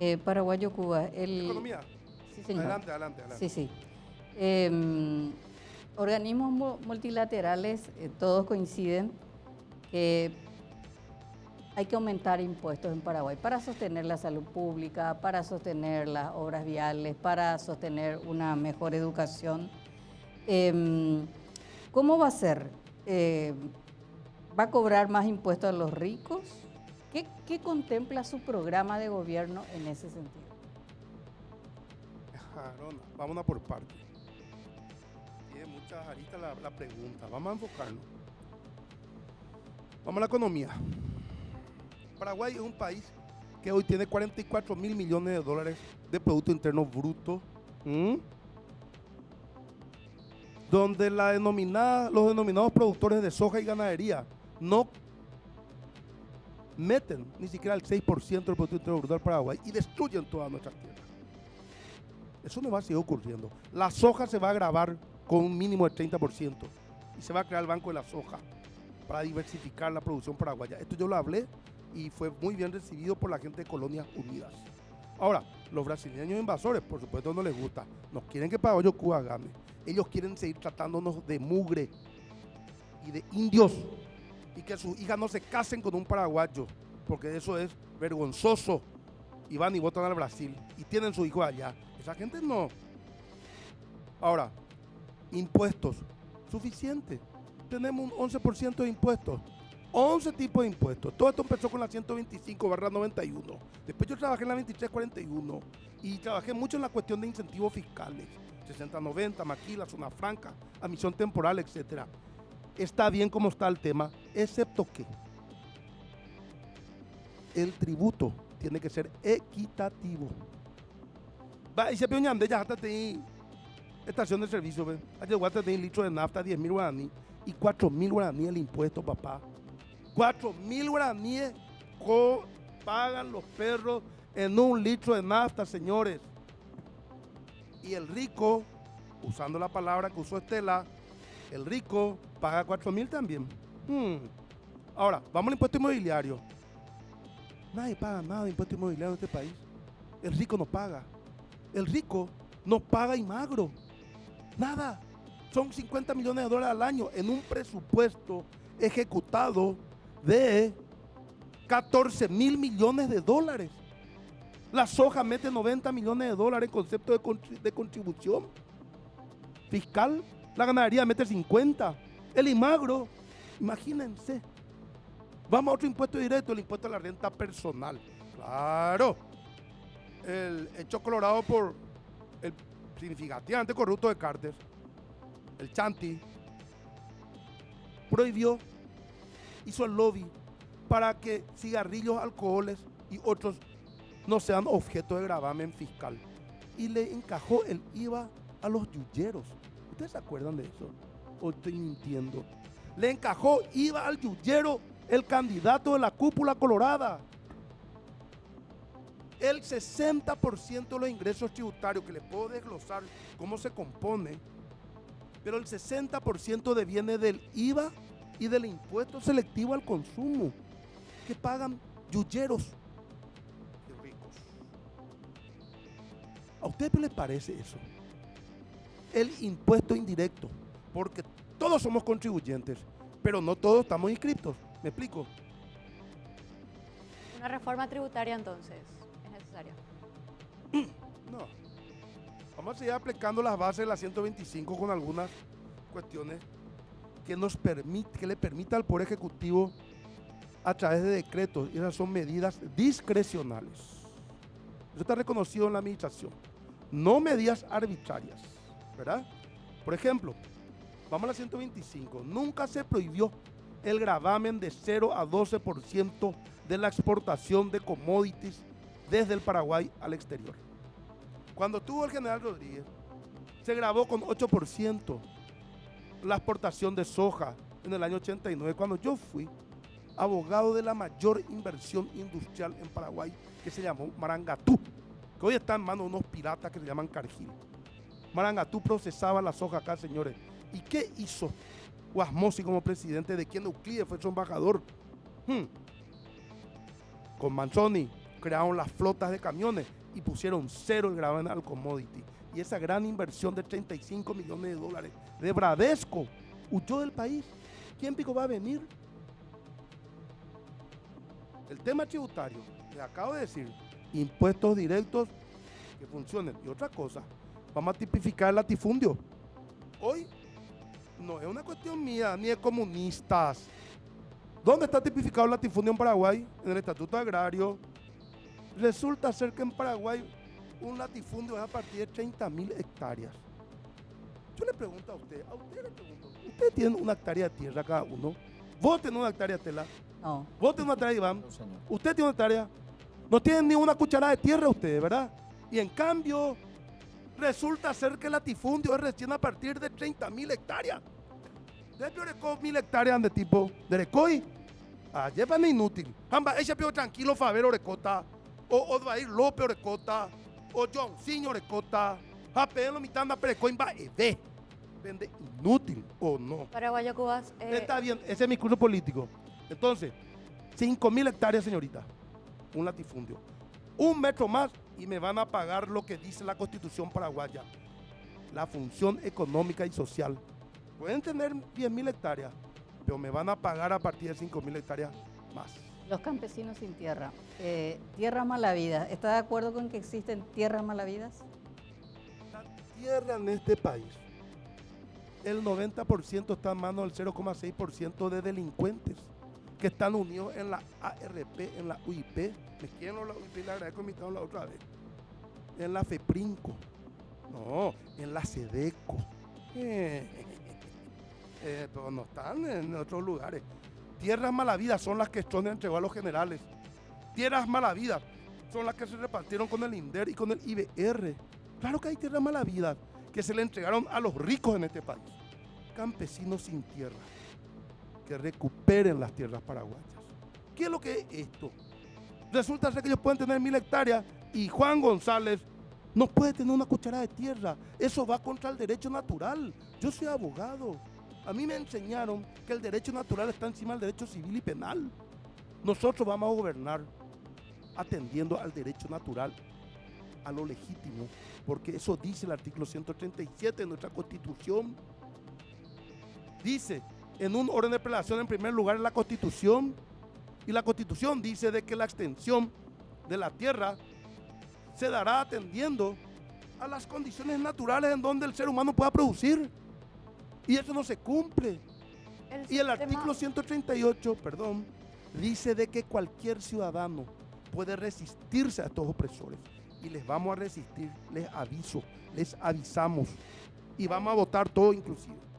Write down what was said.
Eh, Paraguayo Cuba. El, Economía. Sí, señor. Adelante, adelante, adelante. Sí, sí. Eh, organismos mu- multilaterales, eh, todos coinciden que hay que aumentar impuestos en Paraguay para sostener la salud pública, para sostener las obras viales, para sostener una mejor educación. Eh, ¿Cómo va a ser? Eh, ¿Va a cobrar más impuestos a los ricos? ¿Qué, contempla su programa de gobierno en ese sentido? Jarona, vámonos por partes. Tiene muchas aristas la, pregunta. Vamos a enfocarnos. Vamos a la economía. Paraguay es un país que hoy tiene 44 mil millones de dólares de Producto Interno Bruto. Donde los denominados productores de soja y ganadería no meten ni siquiera el 6% del Producto del Paraguay y destruyen todas nuestras tierras. Eso no va a seguir ocurriendo. La soja se va a grabar con un mínimo del 30% y se va a crear el Banco de la Soja para diversificar la producción paraguaya. Esto yo lo hablé y fue muy bien recibido por la gente de Colonias Unidas. Ahora, los brasileños invasores, por supuesto, no les gusta. Nos quieren que Paraguayo Cuba gane. Ellos quieren seguir tratándonos de mugre y de indios y que sus hijas no se casen con un paraguayo, porque eso es vergonzoso. Y van y votan al Brasil y tienen su hijo allá. Esa gente no. Ahora, impuestos. Suficiente. Tenemos un 11% de impuestos. 11 tipos de impuestos. Todo esto empezó con la 125 barra 91. Después yo trabajé en la 2341 y trabajé mucho en la cuestión de incentivos fiscales. 6090, maquila, zona franca, admisión temporal, etcétera. Está bien como está el tema, excepto que el tributo tiene que ser equitativo. Va, y se de ya hasta tener estación de servicio, ve. Allá guata tener litro de nafta, 10 mil guaraní y 4 mil guaraní el impuesto, papá. 4 mil guaraníes co- pagan los perros en un litro de nafta, señores. Y el rico, usando la palabra que usó Estela, el rico paga 4 mil también. Hmm. Ahora, vamos al impuesto inmobiliario. Nadie paga nada de impuesto inmobiliario en este país. El rico no paga. El rico no paga y magro. Nada. Son 50 millones de dólares al año en un presupuesto ejecutado de 14 mil millones de dólares. La soja mete 90 millones de dólares en concepto de, contri- de contribución fiscal. La ganadería mete 50. El imagro, imagínense. Vamos a otro impuesto directo, el impuesto a la renta personal. Claro. El hecho colorado por el significativamente corrupto de Carter, el Chanti, prohibió, hizo el lobby para que cigarrillos, alcoholes y otros no sean objeto de gravamen fiscal. Y le encajó el IVA a los yuyeros. ¿Ustedes se acuerdan de eso? ¿O estoy mintiendo? Le encajó IVA al yuyero el candidato de la cúpula colorada. El 60% de los ingresos tributarios, que les puedo desglosar cómo se compone, pero el 60% deviene del IVA y del impuesto selectivo al consumo, que pagan yuyeros ricos. ¿A ustedes les parece eso? El impuesto indirecto, porque todos somos contribuyentes, pero no todos estamos inscriptos. ¿Me explico? Una reforma tributaria entonces es necesaria. No. Vamos a seguir aplicando las bases de la 125 con algunas cuestiones que nos permite, que le permita al Poder Ejecutivo a través de decretos, y esas son medidas discrecionales. Eso está reconocido en la administración. No medidas arbitrarias, ¿verdad? Por ejemplo, vamos a la 125. Nunca se prohibió el gravamen de 0 a 12% de la exportación de commodities desde el Paraguay al exterior. Cuando tuvo el general Rodríguez, se grabó con 8% la exportación de soja en el año 89, cuando yo fui abogado de la mayor inversión industrial en Paraguay, que se llamó Marangatú, que hoy está en manos de unos piratas que se llaman Cargill. Marangatú procesaba la soja acá, señores. ¿Y qué hizo Guasmosi como presidente? ¿De quien Euclides fue su embajador? Hmm. Con Manzoni, crearon las flotas de camiones y pusieron cero el gravamen al commodity. Y esa gran inversión de 35 millones de dólares de Bradesco huyó del país. ¿Quién pico va a venir? El tema tributario, le acabo de decir, impuestos directos que funcionen. Y otra cosa, vamos a tipificar el latifundio. Hoy no es una cuestión mía, ni de comunistas. ¿Dónde está tipificado el latifundio en Paraguay? En el Estatuto Agrario. Resulta ser que en Paraguay un latifundio es a partir de 30 mil hectáreas. Yo le pregunto a usted, a usted le pregunto, ¿usted tiene una hectárea de tierra cada uno? ¿Vos tenés una hectárea de tela? No. ¿Vos tenés una hectárea, Iván? No, señor. Usted tiene una hectárea. No tiene ni una cucharada de tierra usted, ¿verdad? Y en cambio, resulta ser que el latifundio es recién a partir de 30 mil hectáreas. De Pioreco, mil hectáreas de tipo de Recoy. Ah, llevan inútil. Amba, ella pio tranquilo Faber Orecota. O, o va a ir López Orecota. O Johnson Orecota. Apelo mitad Perecoin va ve. Vende inútil o no. Paraguayo Cubas. eh, Está bien, ese es mi curso político. Entonces, 5 mil hectáreas, señorita. Un latifundio. Un metro más y me van a pagar lo que dice la constitución paraguaya. La función económica y social. Pueden tener 10 mil hectáreas, pero me van a pagar a partir de 5 mil hectáreas más. Los campesinos sin tierra. Eh, tierra malavida. ¿Está de acuerdo con que existen tierras malavidas? La tierra en este país, el 90% está en manos del 0,6% de delincuentes que están unidos en la ARP, en la UIP. Me quiero la UIP, le agradezco invitado la otra vez. En la FEPRINCO. No, en la SEDECO. Eh, eh, no están en otros lugares. Tierras malavidas son las que Stroner entregó a los generales. Tierras malavidas son las que se repartieron con el INDER y con el IBR. Claro que hay tierras malavidas que se le entregaron a los ricos en este país. Campesinos sin tierra. Que recuperen las tierras paraguayas. ¿Qué es lo que es esto? Resulta ser que ellos pueden tener mil hectáreas y Juan González no puede tener una cucharada de tierra. Eso va contra el derecho natural. Yo soy abogado. A mí me enseñaron que el derecho natural está encima del derecho civil y penal. Nosotros vamos a gobernar atendiendo al derecho natural, a lo legítimo, porque eso dice el artículo 137 de nuestra Constitución. Dice, en un orden de prelación, en primer lugar, la Constitución, y la Constitución dice de que la extensión de la tierra se dará atendiendo a las condiciones naturales en donde el ser humano pueda producir. Y eso no se cumple. el Y el artículo 138, perdón, dice de que cualquier ciudadano puede resistirse a estos opresores. Y les vamos a resistir, les aviso, les avisamos. Y vamos a votar todo inclusive.